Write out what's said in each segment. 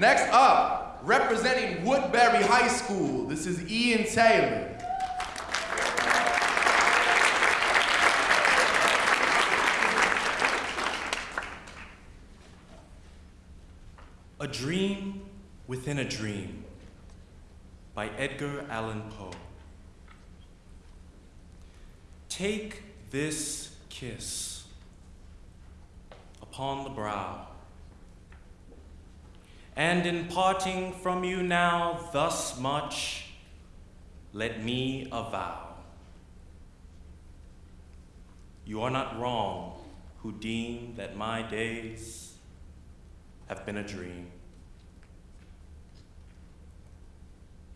Next up, representing Woodbury High School, this is Ian Taylor. A Dream Within a Dream by Edgar Allan Poe. Take this kiss upon the brow, and in parting from you now thus much, let me avow. You are not wrong who deem that my days have been a dream.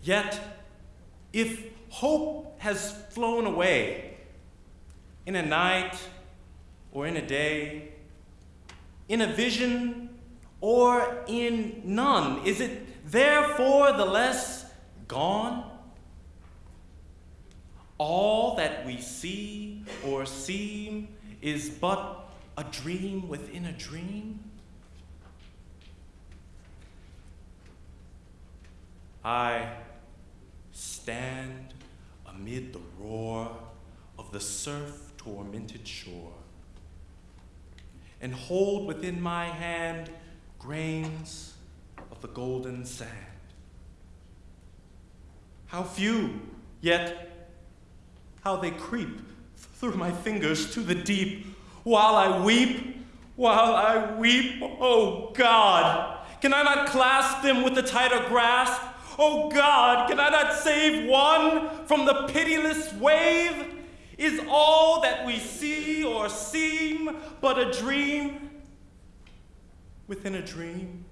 Yet, if hope has flown away in a night or in a day, in a vision or in none, is it therefore the less gone? All that we see or seem is but a dream within a dream? I stand amid the roar of the surf tormented shore and hold within my hand grains of the golden sand. How few, yet how they creep through my fingers to the deep while I weep, while I weep, oh God, can I not clasp them with a tighter grasp? Oh God, can I not save one from the pitiless wave? Is all that we see or seem but a dream within a dream?